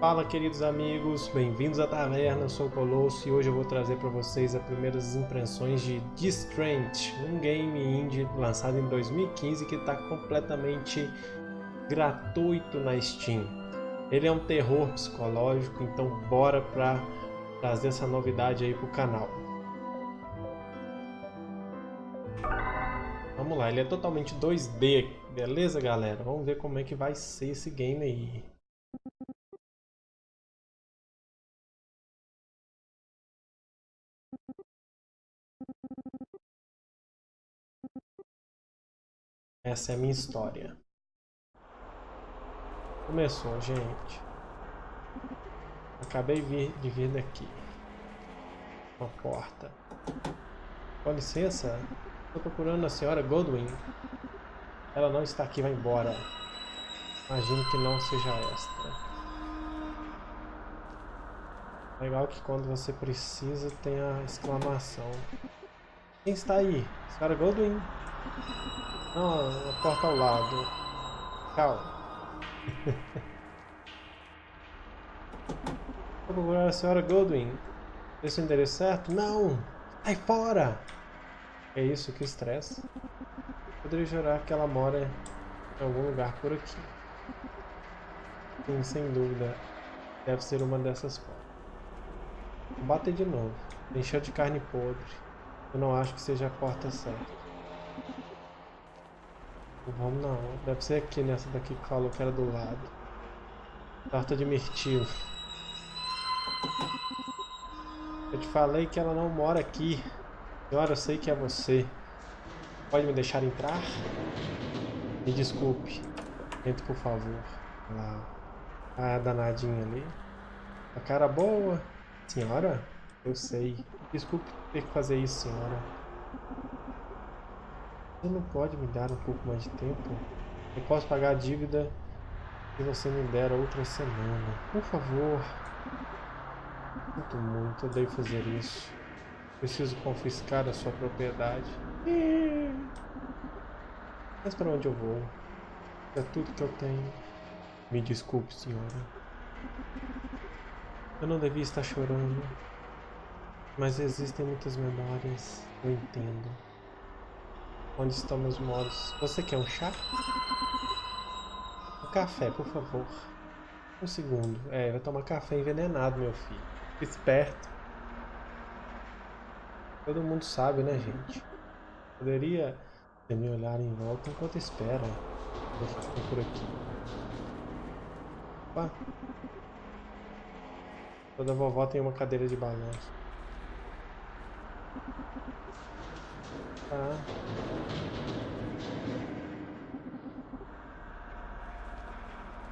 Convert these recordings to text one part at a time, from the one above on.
Fala queridos amigos, bem-vindos à taverna, eu sou o Colosso e hoje eu vou trazer para vocês as primeiras impressões de Distrant, um game indie lançado em 2015 que está completamente gratuito na Steam. Ele é um terror psicológico, então bora para trazer essa novidade aí pro canal. Vamos lá, ele é totalmente 2D, beleza galera? Vamos ver como é que vai ser esse game aí. Essa é a minha história. Começou, gente. Acabei de vir daqui. Uma porta. Com licença, estou procurando a senhora Godwin. Ela não está aqui, vai embora. Imagino que não seja esta. Legal que quando você precisa tem a exclamação. Quem está aí? Senhora Goldwyn? Não, a porta ao lado. Tchau. Vou procurar a senhora Goldwyn. Esse é o endereço certo? Não! Sai fora! É isso, que estresse. Poderia jurar que ela mora em algum lugar por aqui. Sim, sem dúvida. Deve ser uma dessas portas. Bate de novo. Encheu de carne podre. Eu não acho que seja a porta certa. Vamos não. Deve ser aqui nessa daqui que falou que era do lado. Torta de mirtilo. Eu te falei que ela não mora aqui. Senhora, eu sei que é você. Pode me deixar entrar? Me desculpe. Entre, por favor. Lá. Ah, danadinha ali. A cara boa. Senhora? Eu sei. Desculpe ter que fazer isso, senhora. Você não pode me dar um pouco mais de tempo? Eu posso pagar a dívida se você me der outra semana. Por favor. Sinto muito, eu devo fazer isso. Preciso confiscar a sua propriedade. Mas para onde eu vou? É tudo que eu tenho. Me desculpe, senhora. Eu não devia estar chorando. Mas existem muitas memórias. Eu entendo. Onde estão meus modos? Você quer um chá? Um café, por favor. Um segundo. É, vai tomar café envenenado, meu filho. Esperto. Todo mundo sabe, né, gente? Poderia me olhar em volta enquanto espera. Eu fico por aqui. Opa. Toda vovó tem uma cadeira de balanço. Tá.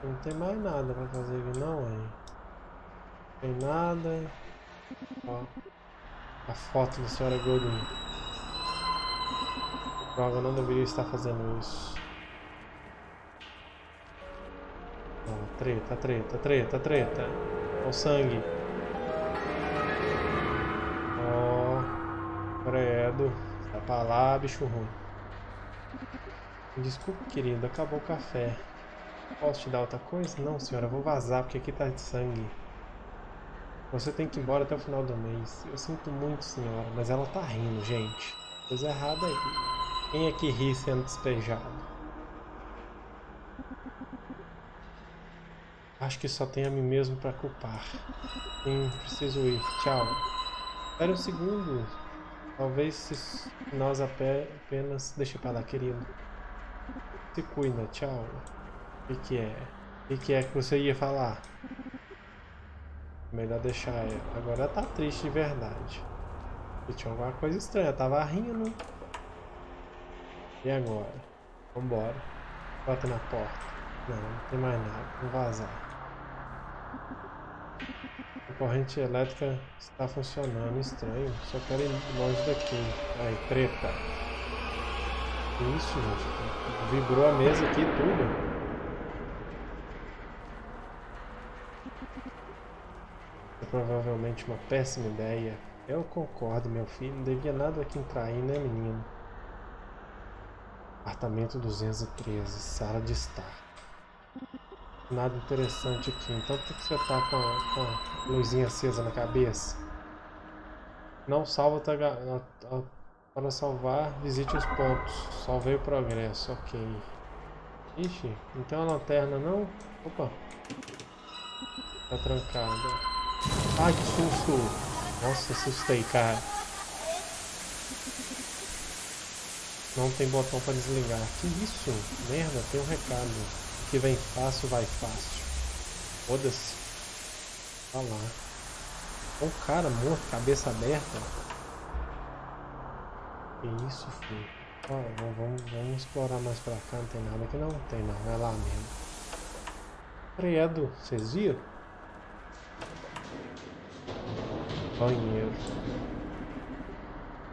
Não tem mais nada pra fazer aqui não, hein? Tem nada. Ó. A foto da senhora Gordon. Droga, não deveria estar fazendo isso. Ó, treta, treta, treta, treta. Ó o sangue. Credo. Vai pra lá, bicho ruim. Desculpe, querido. Acabou o café. Posso te dar outra coisa? Não, senhora. Vou vazar porque aqui tá de sangue. Você tem que ir embora até o final do mês. Eu sinto muito, senhora, mas ela tá rindo, gente. Coisa errada aí. Quem é que ri sendo despejado? Acho que só tem a mim mesmo para culpar. Sim, preciso ir. Tchau. Espera um segundo. Talvez se nós apenas... Deixa pra lá, querido. Se cuida. Tchau. O que, que é? O que, que é que você ia falar? Melhor deixar ela. Agora ela tá triste de verdade. E tinha alguma coisa estranha. tava rindo. E agora? Vambora. Bota na porta. Não, não tem mais nada. Vamos vazar. Corrente elétrica está funcionando. Estranho. Só quero ir longe daqui. Aí, treta. Isso, gente. Vibrou a mesa aqui tudo. provavelmente uma péssima ideia. Eu concordo, meu filho. Não devia nada aqui entrar aí, né, menino? Apartamento 213, sala de estar. Nada interessante aqui. Então por que você tá com a, com a luzinha acesa na cabeça? Não salva para salvar, visite os pontos. Salvei o progresso, ok. Ixi, não tem uma lanterna não? Opa. Tá trancada. Ai, que susto! Nossa, assustei, cara. Não tem botão para desligar. Que isso? Merda, tem um recado que vem fácil, vai fácil. Foda-se. Olha lá. Um cara morto, cabeça aberta. Que isso, filho. Ó, vamos, vamos explorar mais pra cá. Não tem nada aqui não? Tem não, vai lá mesmo. Credo, vocês viram? Banheiro.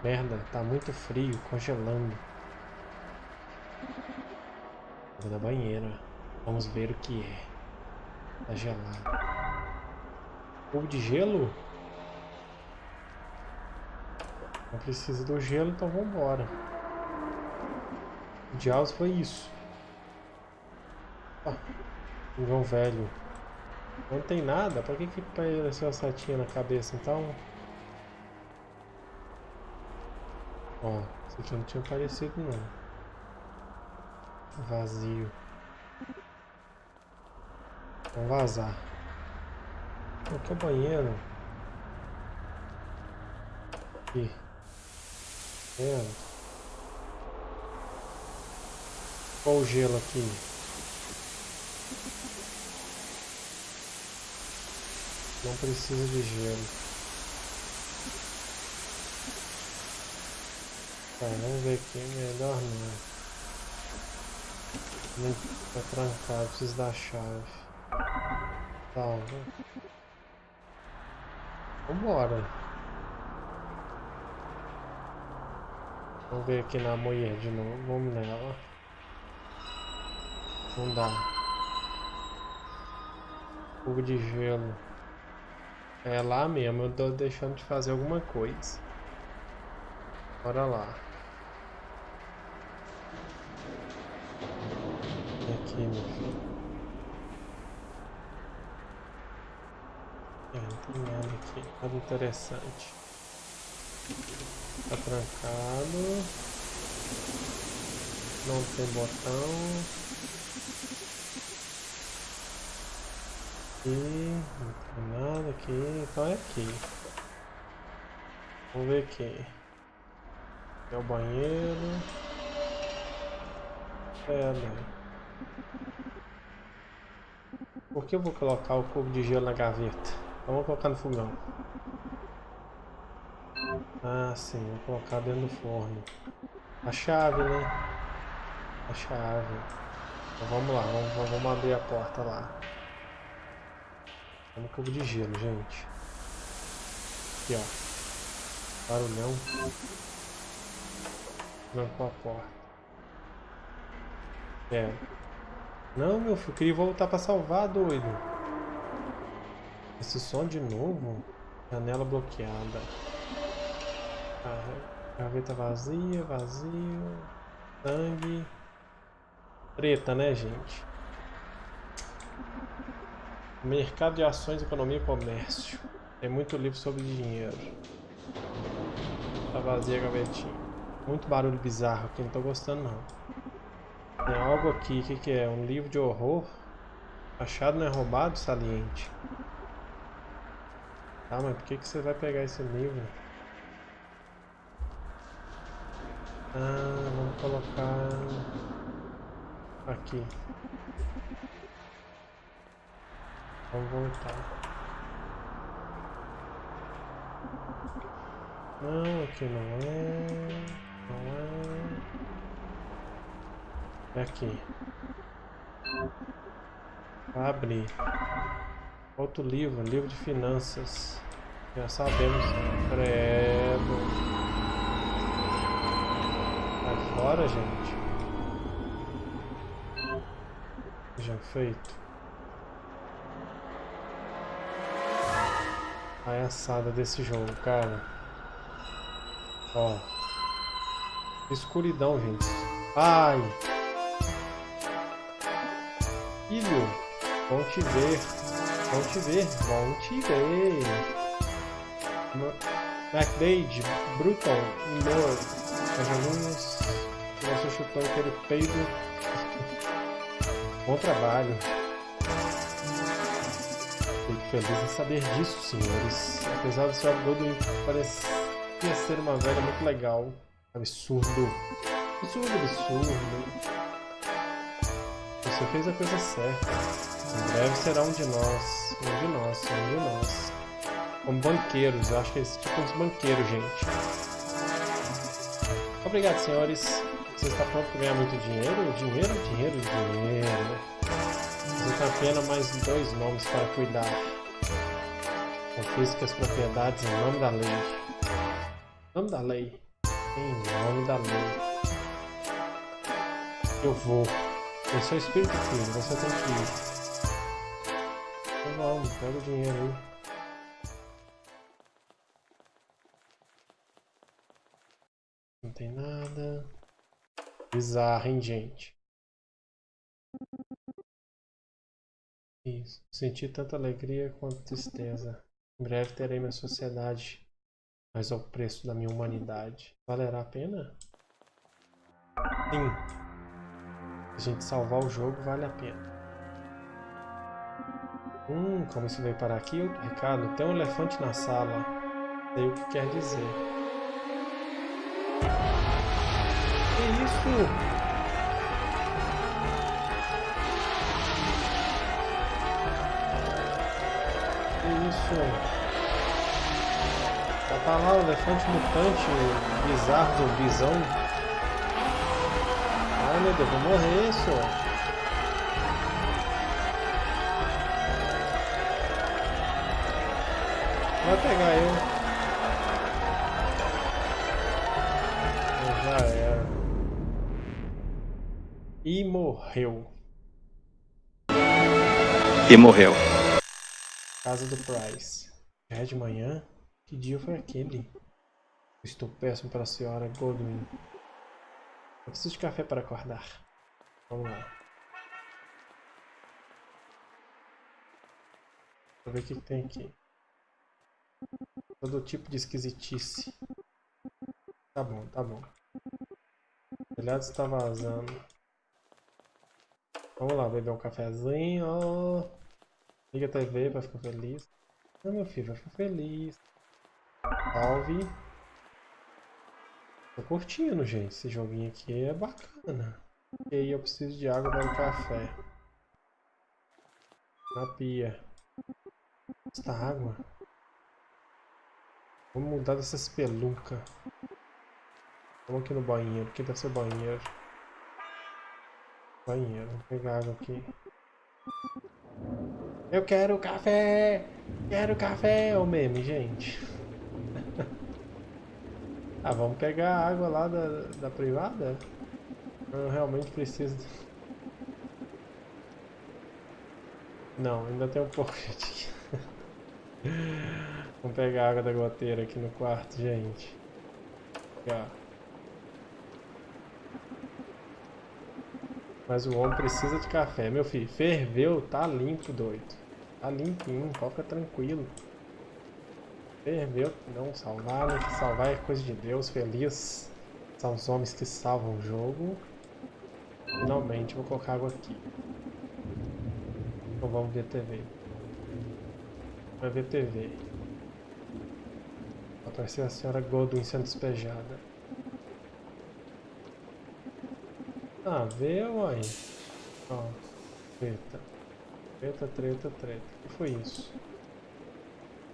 Merda, tá muito frio, congelando. Vou da banheira. Vamos ver o que é. Tá gelado. Cubo de gelo? Não precisa do gelo, então vambora. O Jaws foi isso. Ah, João velho. Não tem nada? Pra que que apareceu a setinha na cabeça então? Ó, isso aqui não tinha aparecido não. Vazio. Vamos vazar. Aqui é o banheiro. Aqui. Vendo? Olha o gelo aqui. Não precisa de gelo. Tá, vamos ver aqui. Melhor não. Tá trancado, preciso da chave. Salva. Vambora. Vamos ver aqui na mulher de novo. Vamos nela. Não dá. Fogo de gelo. É lá mesmo, eu tô deixando de fazer alguma coisa. Bora lá. Aqui, meu filho. É, não tem nada aqui, nada interessante. Tá trancado. Não tem botão. Aqui, não tem nada aqui, então é aqui. Vamos ver aqui. É o banheiro. É, né? Por que eu vou colocar o cubo de gelo na gaveta? Vamos colocar no fogão. Ah, sim, vou colocar dentro do forno. A chave, né? A chave. Então vamos lá, vamos, vamos abrir a porta lá. Vamos cubo de gelo, gente. Aqui, ó. Barulhão. Trancou a porta. É. Não, meu filho, queria voltar pra salvar, doido. Esse som de novo? Janela bloqueada. Gaveta vazia, vazio. Sangue. Treta, né, gente? Mercado de ações, economia e comércio. Tem muito livro sobre dinheiro. Tá vazia a gavetinha. Muito barulho bizarro aqui, não tô gostando não. Tem algo aqui, o que, que é? Um livro de horror? Achado não é roubado? Saliente. Ah, mas por que, que você vai pegar esse livro? Ah, vamos colocar aqui. Vamos voltar. Não, aqui não é. Não é. É aqui. Abrir. Outro livro, livro de finanças. Já sabemos. Credo. Sai fora, gente. Já feito. Palhaçada desse jogo, cara. Ó. Escuridão, gente. Ai. Filho. Bom te ver. Bom te ver. Bom te ver. Backdage, Bruton, Lord. As alunas. Você chutou aquele peido. Bom trabalho. Fico feliz em saber disso, senhores. Apesar do seu Godwin parecer ser uma velha muito legal. Absurdo. Absurdo, absurdo. Você fez a coisa certa. Em breve será um de nós. Um de nós, um de nós. Como banqueiros, eu acho que eles tipo uns banqueiros, gente. Obrigado, senhores. Você está pronto para ganhar muito dinheiro? Dinheiro, dinheiro, dinheiro. Você apenas mais dois nomes para cuidar. Confisque as propriedades em nome da lei. Em nome da lei. Em nome da lei. Eu vou. Eu sou espírito filho, você tem que ir. Pega o dinheiro aí. Não tem nada. Bizarro, hein, gente? Isso. Senti tanta alegria quanto tristeza. Em breve terei minha sociedade, mas ao preço da minha humanidade. Valerá a pena? Sim a gente salvar o jogo, vale a pena. Hum, como isso veio parar aqui? Outro recado. Tem um elefante na sala. Sei o que quer dizer. Que isso? Isso? Tá lá o elefante mutante, bizarro, zumbizão. Ai meu Deus, vou morrer, senhor. Vai pegar eu. Já era. E morreu. E morreu. Casa do Price. Já é de manhã? Que dia foi aquele? Estou péssimo para a senhora Godwin. Eu preciso de café para acordar. Vamos lá. Vou ver o que, que tem aqui. Todo tipo de esquisitice. Tá bom, tá bom. O telhado está vazando. Vamos lá, beber um cafezinho. Liga a TV para ficar feliz. Não, meu filho, vai ficar feliz. Salve. Tô curtindo, gente. Esse joguinho aqui é bacana. E aí eu preciso de água para o café. Na pia. Esta água. Vamos mudar dessa espeluca. Vamos aqui no banheiro. Aqui deve ser banheiro. Banheiro. Vou pegar água aqui. Eu quero café! Quero café! o meme, gente. Ah, vamos pegar a água lá da, da privada? Eu realmente preciso... Não, ainda tem um pouco de... vamos pegar a água da goteira aqui no quarto, gente. Mas o homem precisa de café. Meu filho, ferveu, tá limpo, doido. Tá limpinho, ficar tranquilo. Ferveu, não salvar, né? Salvar é coisa de Deus, feliz. São os homens que salvam o jogo. Finalmente, vou colocar água aqui. Então vamos ver TV. Vai ver TV. Apareceu a senhora Godwin sendo despejada. Ah, vê, uai. Ó, treta. Treta, treta, treta. O que foi isso?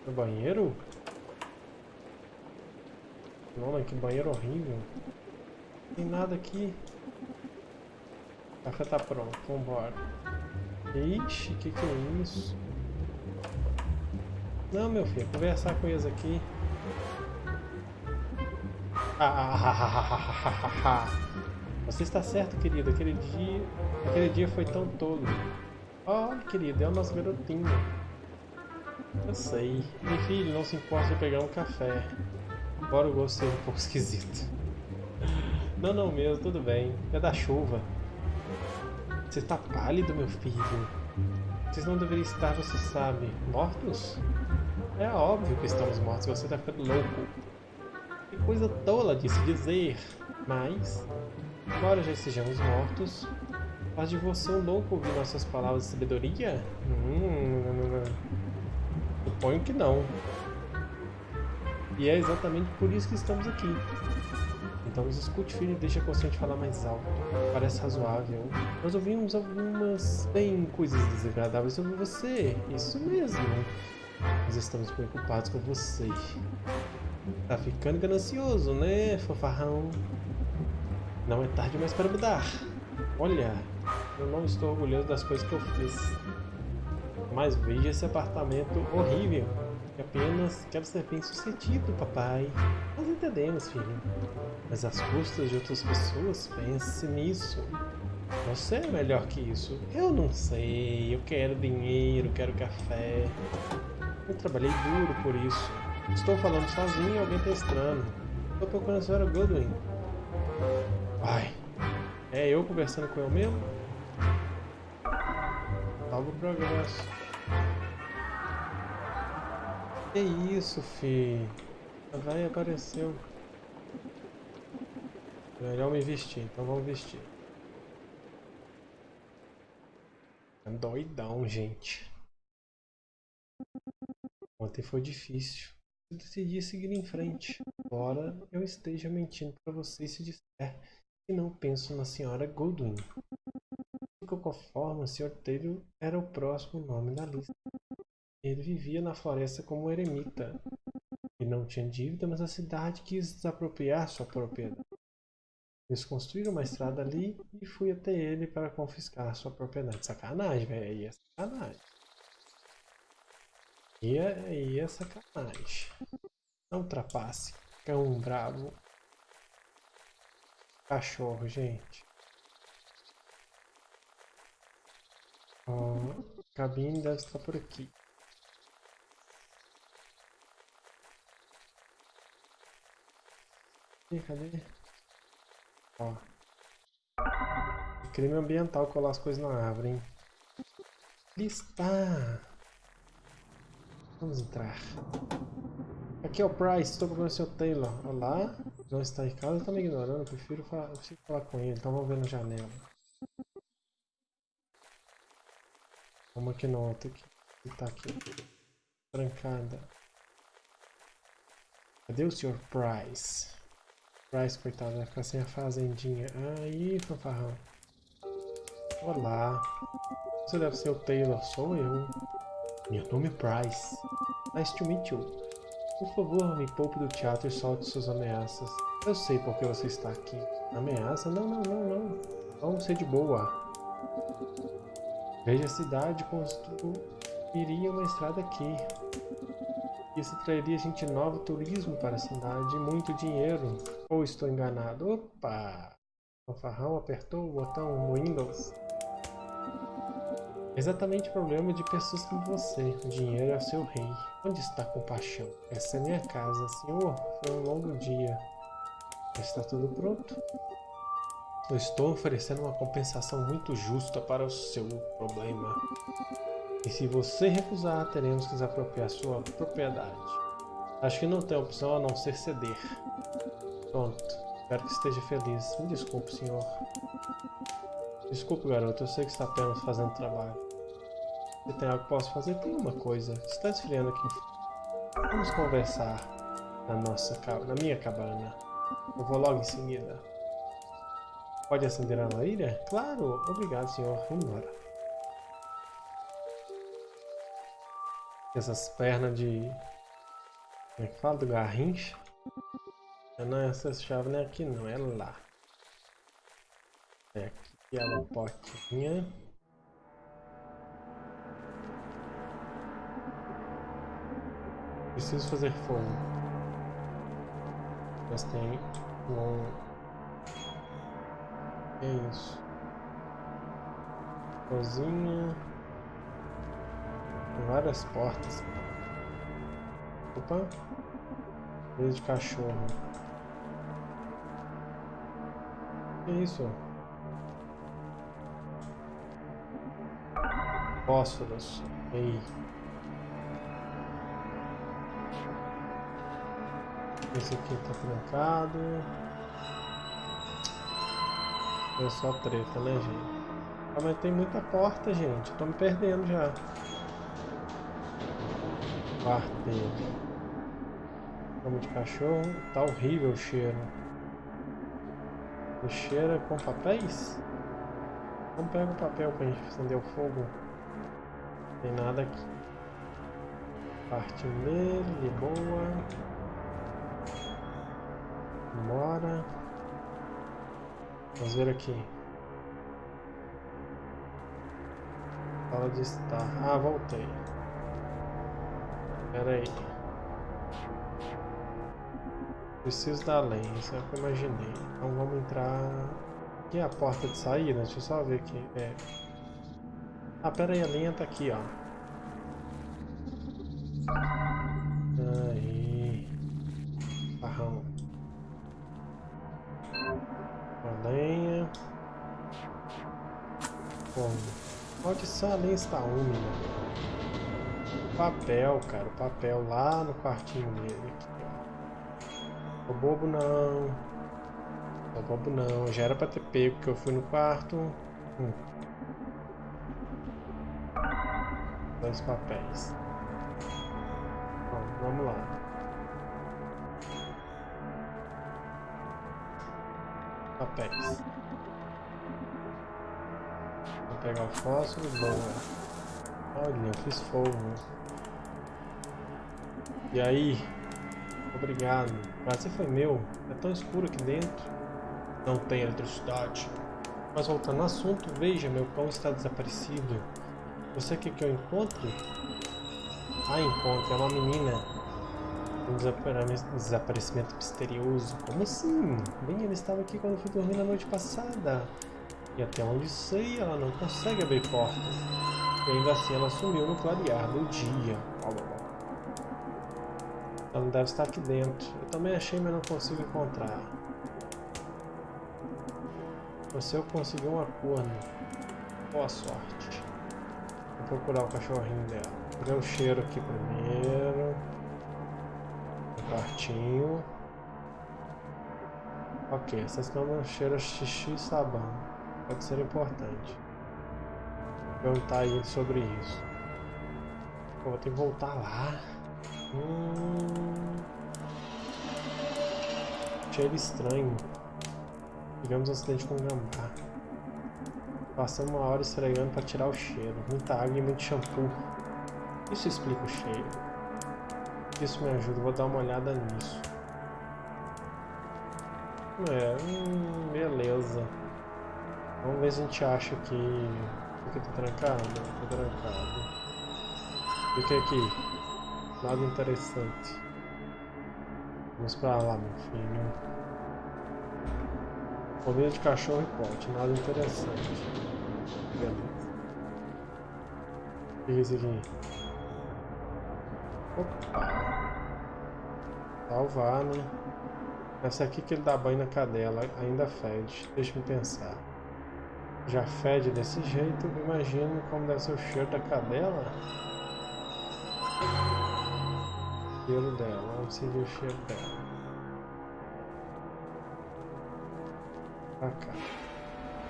No banheiro? Nossa, que banheiro horrível. Não tem nada aqui. O café tá pronto, vambora. Ixi, que que é isso? Não, meu filho, conversar com eles aqui. Você está certo, querido. Aquele dia, aquele dia foi tão todo. Olha, querido, é o nosso garotinho. Eu sei. Meu filho, não se importa de pegar um café. Embora o gosto seja um pouco esquisito. Não, não mesmo, tudo bem. É da chuva. Você tá pálido, meu filho. Vocês não deveriam estar, você sabe, mortos? É óbvio que estamos mortos, você está ficando louco. Que coisa tola de se dizer. Mas, embora já estejamos mortos, faz de você um louco ouvir nossas palavras de sabedoria? Hum. Suponho que não. E é exatamente por isso que estamos aqui. Então nos escute, filho, e deixe a consciente falar mais alto. Parece razoável. Nós ouvimos algumas, bem, coisas desagradáveis sobre você. Isso mesmo. Nós estamos preocupados com você. Tá ficando ganancioso, né, fofarrão? Não é tarde mais para mudar. Olha, eu não estou orgulhoso das coisas que eu fiz. Mas veja esse apartamento horrível. Que apenas quero ser bem sucedido, papai. Nós entendemos, filho. Mas às custas de outras pessoas, pense nisso. Você é melhor que isso. Eu não sei. Eu quero dinheiro, quero café. Eu trabalhei duro por isso. Estou falando sozinho e alguém está estranho. Estou procurando a senhora Goodwin. Ai. É eu conversando com eu mesmo? Salvo progresso. Que isso, fi? A vai apareceu. Melhor me vestir, então vamos vestir. É doidão, gente. Ontem foi difícil. Eu decidi seguir em frente. Embora eu esteja mentindo para você se disser que não penso na senhora Goodwin. De qualquer forma, o Sr. Taylor era o próximo nome da lista. Ele vivia na floresta como eremita. E não tinha dívida, mas a cidade quis desapropriar sua propriedade. Eles construíram uma estrada ali e fui até ele para confiscar sua propriedade. Sacanagem, velho. Aí é sacanagem. E é, aí é sacanagem. Não trapace. Cão bravo. Cachorro, gente. Ó, a cabine deve estar por aqui. Ih, cadê? Ó. Crime ambiental colar as coisas na árvore, hein? Listar. Vamos entrar. Aqui é o Price, estou procurando o seu Taylor. Olá, não está em casa, está me ignorando, prefiro falar, eu preciso falar com ele, então vamos ver na janela. Vamos aqui no outro aqui. Ele tá aqui. Trancada. Cadê o Sr. Price? Price, coitado, vai ficar sem a fazendinha. Aí, fanfarrão. Olá. Você deve ser o Taylor, sou eu. Meu nome é Price. Nice to meet you. Por favor, me poupe do teatro e solte suas ameaças. Eu sei por que você está aqui. Ameaça? Não, não, não, não. Vamos ser de boa. Veja a cidade, construiria uma estrada aqui. Isso traria gente nova, turismo para a cidade e muito dinheiro. Ou estou enganado? Opa! O farrão apertou o botão no Windows. Exatamente o problema de pessoas como você. O dinheiro é seu rei. Onde está a compaixão? Essa é minha casa, senhor. Foi um longo dia. Está tudo pronto? Eu estou oferecendo uma compensação muito justa para o seu problema. E se você recusar, teremos que desapropriar sua propriedade. Acho que não tem opção a não ser ceder. Pronto. Espero que esteja feliz. Me desculpe, senhor. Desculpe, garoto. Eu sei que está apenas fazendo trabalho. Se tem algo que posso fazer, tem uma coisa. Está esfriando aqui. Vamos conversar na nossa na minha cabana. Eu vou logo em seguida. Pode acender a lareira? Claro. Obrigado, senhor. Vamos embora. Essas pernas de... Como é que fala? Do garrincha. Não essa chave não é aqui não, é lá. É aqui é uma portinha. Preciso fazer fogo. Mas tem um... É isso? Cozinha várias portas. Opa! Coisa de cachorro. Que isso? Fósforos. Ei. Esse aqui tá trancado. É só treta, né, gente? Ah, mas tem muita porta, gente. Tô me perdendo já. Quarteiro. Como de cachorro. Tá horrível o cheiro. O cheiro é com papéis? Vamos pegar o papel pra gente acender o fogo. Não tem nada aqui. Parte nele, de boa. Bora. Vamos ver aqui. Sala de estar. Ah, voltei. Pera aí. Preciso da lenha, isso é o que eu imaginei. Então vamos entrar... Aqui é a porta de saída, deixa eu só ver aqui. É. Ah, pera aí, a lenha tá aqui, ó. Aí. Barrão. A lenha. Como? Maldição, a lenha está úmida. Papel, cara. Papel lá no quartinho dele. Tô bobo não. Tô bobo não. Já era pra ter pego que eu fui no quarto. Hum. Dois papéis. Bom, vamos lá. Papéis pegar o fósforo, boa. Olha, eu fiz fogo. E aí? Obrigado. Prazer foi meu. É tão escuro aqui dentro. Não tem eletricidade. Mas voltando ao assunto, veja, meu cão está desaparecido. Você quer que eu encontre? Ah, encontre. É uma menina. Um desaparecimento misterioso. Como assim? Bem, ele estava aqui quando eu fui dormir na noite passada. E até onde sei, ela não consegue abrir portas. E ainda assim ela sumiu no clarear do dia. Ela deve estar aqui dentro. Eu também achei, mas não consigo encontrar. Você eu conseguir um acordo. Boa sorte. Vou procurar o cachorrinho dela. Vou ver o cheiro aqui primeiro. Um quartinho. Ok, essas camas cheiram xixi e sabão pode ser importante. Perguntar a ele sobre isso. Pô, vou ter que voltar lá. Hum... Cheiro estranho. Tivemos um acidente com um gambá. Passamos uma hora esfregando para tirar o cheiro. Muita água e muito shampoo. Isso explica o cheiro. Isso me ajuda, vou dar uma olhada nisso. É, hum, beleza. Vamos ver se a gente acha que... Aqui tá trancado? Tá trancado. O que é aqui? Nada interessante. Vamos pra lá, meu filho. Comida de cachorro e pote, nada interessante. Beleza. O que é isso aqui? Opa! Salvar, né? Essa aqui que ele dá banho na cadela ainda fede. Deixa eu pensar já fede desse jeito, imagino como deve ser o cheiro da cadela. O cheiro dela, vamos seguir o cheiro dela. Pra cá.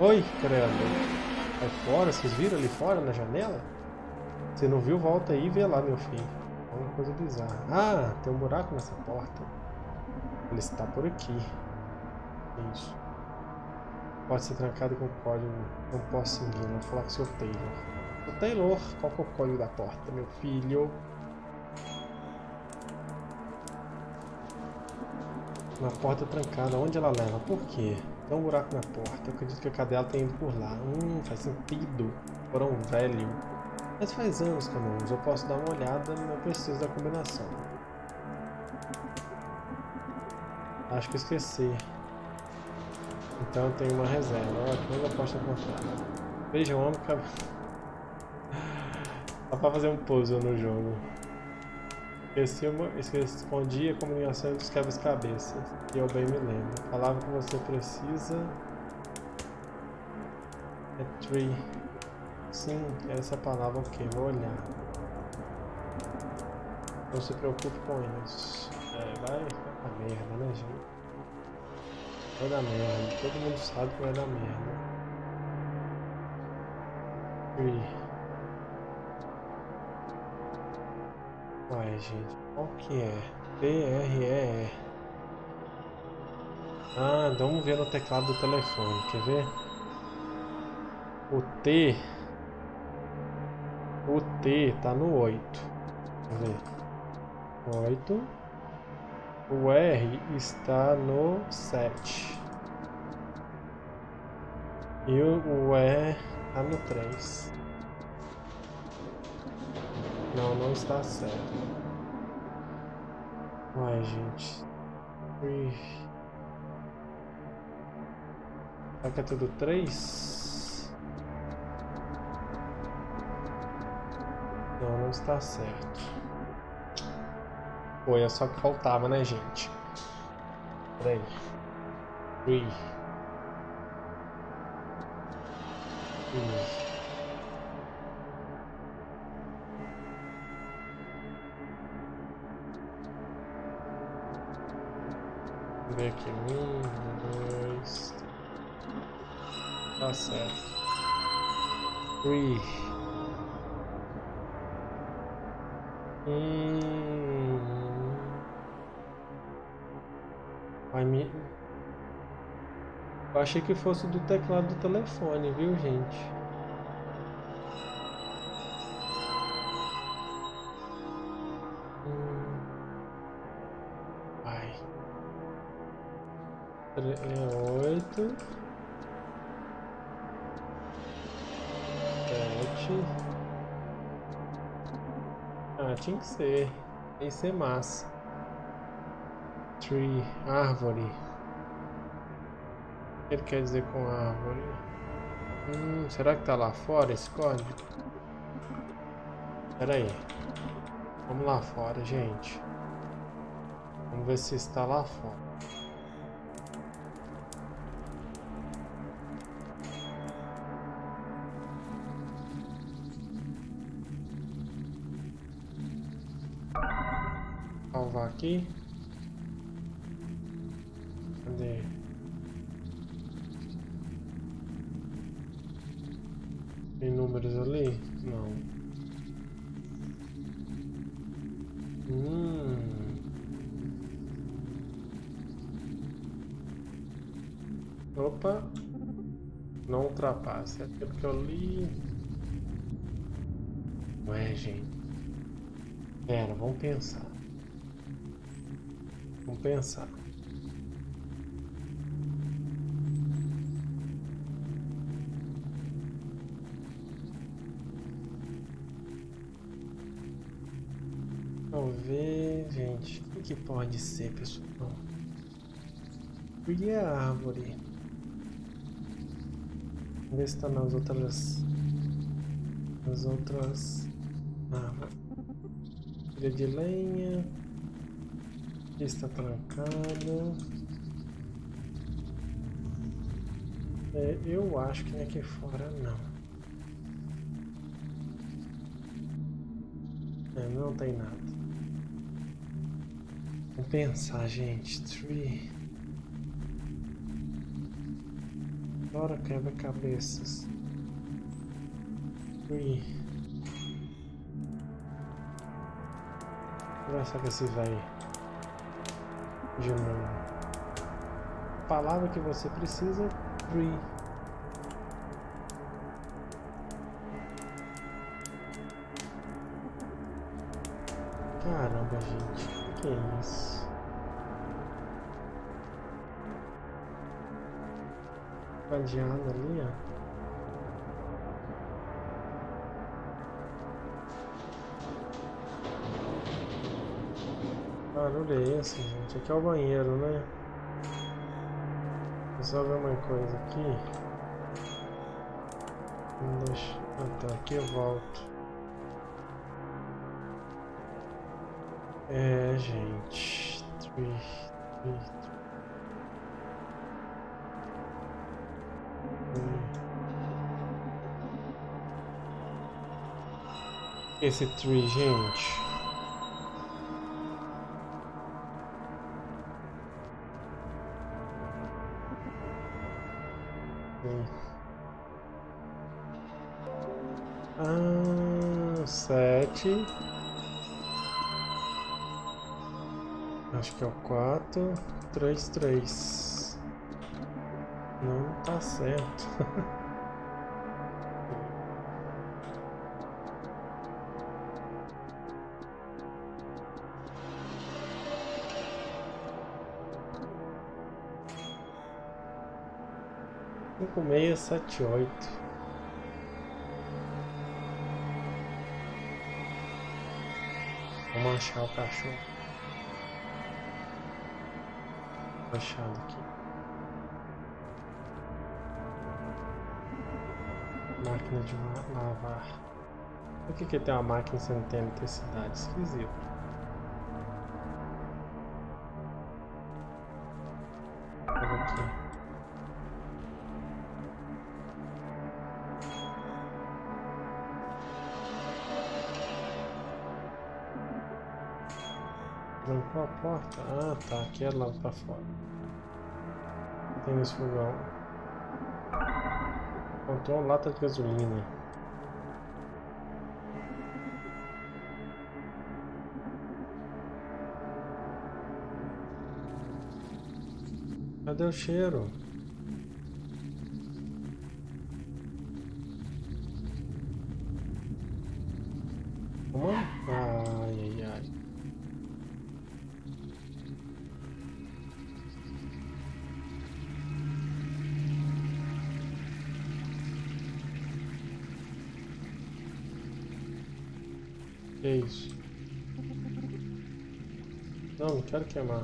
Oi, credo. Vai fora, vocês viram ali fora na janela? Você não viu, volta aí e vê lá, meu filho. É uma coisa bizarra. Ah, tem um buraco nessa porta. Ele está por aqui. Isso. Pode ser trancado com código. Não posso seguir, vou falar com o seu Taylor. O Taylor, qual é o código da porta, meu filho? Uma porta trancada, onde ela leva? Por quê? Tem um buraco na porta, eu acredito que a cadela tem ido por lá. Hum, faz sentido. Porão velho. Mas faz anos que eu não uso, eu posso dar uma olhada, não preciso da combinação. Acho que esqueci. Então tem uma reserva. Ótimo, eu posso encontrar. Veja, eu amo que... Dá pra fazer um puzzle no jogo. Esqueci, uma, escondi a comunicação dos quebras-cabeças. E eu bem me lembro. A palavra que você precisa... É tree. Sim, essa palavra o que? Vou olhar. Não se preocupe com isso. É, vai, vai dar merda, né, gente? Vai dar merda. Todo mundo sabe que vai dar merda. Ui. Vai, gente. Qual que é? T-R-E-E. Ah, vamos ver no teclado do telefone. Quer ver? O T o T tá no 8. Vamos ver. 8. O R está no 7. E o E está no 3. Não, não está certo. Uai, gente. Ui. Será que é tudo 3? Não, não está certo. Foi, é só que faltava, né, gente? Peraí. Ui. Vamos ver aqui. Um, dois. Tá certo. Ui. Hum... Vai me... Eu achei que fosse do teclado do telefone, viu, gente? Hum... Vai. É oito... Sete... Ah, tinha que ser. Tem que ser massa. Tree, árvore. Que ele quer dizer com árvore? Hum, será que tá lá fora esse código? Pera aí. Vamos lá fora, gente. Vamos ver se está lá fora. aqui. Números ali? Não. Hum. Opa. Não ultrapasse. É porque eu li. Ué, gente. Pera, vamos pensar. Vamos pensar. Que pode ser, pessoal? E a árvore? Vamos ver se está nas outras. Nas outras. Árvores. Pilha de lenha está trancado. É, eu acho que aqui fora não. É, não tem nada. Vamos pensar, gente. Tree. Bora quebra-cabeças. Tree. Conversar com esse velho de uma palavra que você precisa, tree. Caramba, gente, que é isso? Cadeado ali, ó. barulho é esse, gente? Aqui é o banheiro, né? Só ver uma coisa aqui. Deixa... Tá, aqui eu volto. É, gente. Esse tree, gente? Ah, sete. Acho que é o quatro, três, três. Não tá certo. Cinco, meia, sete, oito. Vamos achar o cachorro. Achado aqui. Máquina de lavar. Por que, que tem uma máquina sem ter eletricidade? Esquisito. Trancou a porta? Ah, tá. Aqui é lá pra fora. Tem nesse fogão. Encontrou uma lata de gasolina. Cadê o cheiro? Queimar.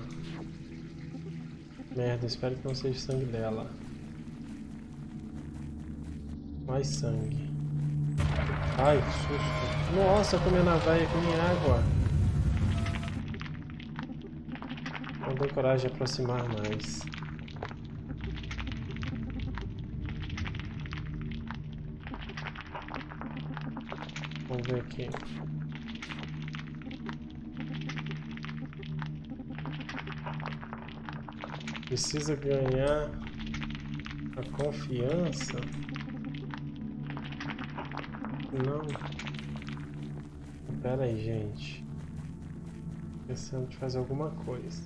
Merda, espero que não seja sangue dela. Mais sangue. Ai, que susto. Nossa, comendo a velha com minha água. Não deu coragem de aproximar mais. Vamos ver aqui. Precisa ganhar a confiança. Não. Pera aí, gente. Pensando de fazer alguma coisa.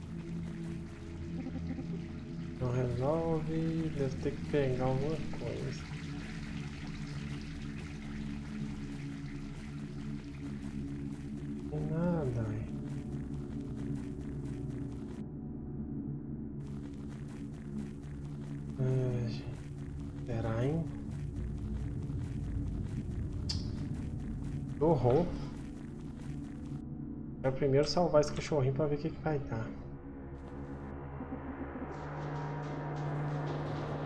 Não resolve. Deve ter que pegar alguma coisa. Horror. Quero primeiro salvar esse cachorrinho pra ver o que, que vai dar.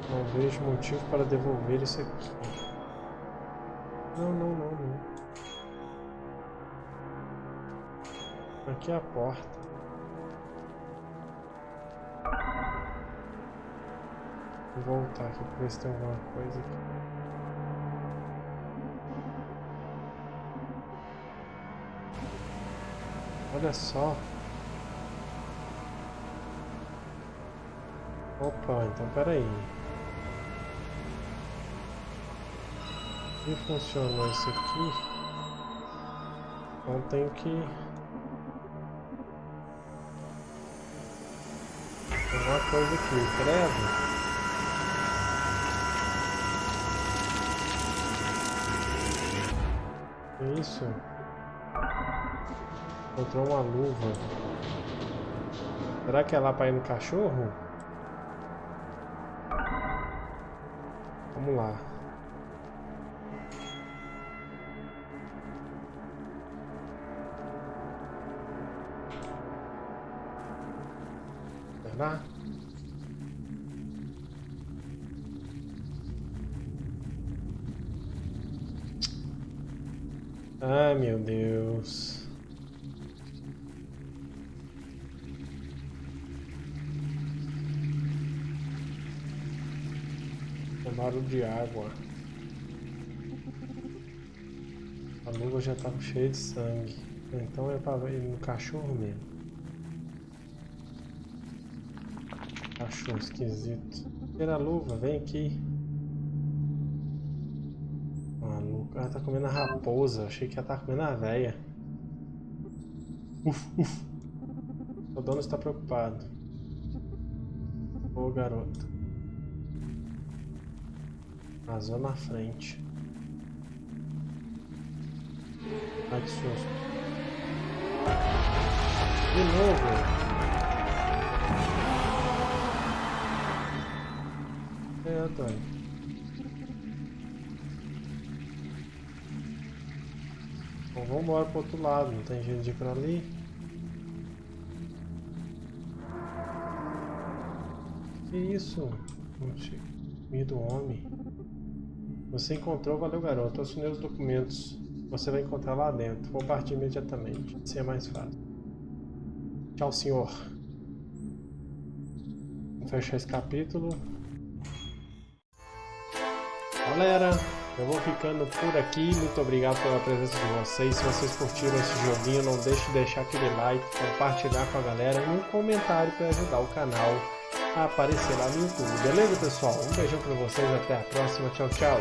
Não vejo motivo para devolver isso aqui. Não, não, não, não. Aqui é a porta. Vou voltar aqui para ver se tem alguma coisa aqui. Olha só. Opa, então peraí. E funcionou isso aqui? Então tenho que... Uma coisa aqui, credo. Isso. Encontrou uma luva. Será que é lá para ir no cachorro? Vamos lá. Será? Ai, meu Deus. Barulho de água. A luva já tá cheia de sangue. Então é pra ir no cachorro mesmo. Cachorro esquisito. Tira a luva, vem aqui. Maluco. Ela tá comendo a raposa. Achei que ela tá comendo a véia. Uf, uf. O dono está preocupado. Ô garoto. Vazou na frente. Ai que susto. De novo. É, Antônio. Bom, vamos embora pro outro lado, não tem jeito de ir pra ali. Que isso? Medo homem. Você encontrou, valeu garoto. Assinei os documentos. Você vai encontrar lá dentro. Vou partir imediatamente. Assim é mais fácil. Tchau, senhor. Vou fechar esse capítulo. Galera, eu vou ficando por aqui. Muito obrigado pela presença de vocês. Se vocês curtiram esse joguinho, não deixe de deixar aquele like, compartilhar com a galera e um comentário para ajudar o canal aparecer lá no YouTube. Beleza, pessoal? Um beijão para vocês. Até a próxima. Tchau, tchau.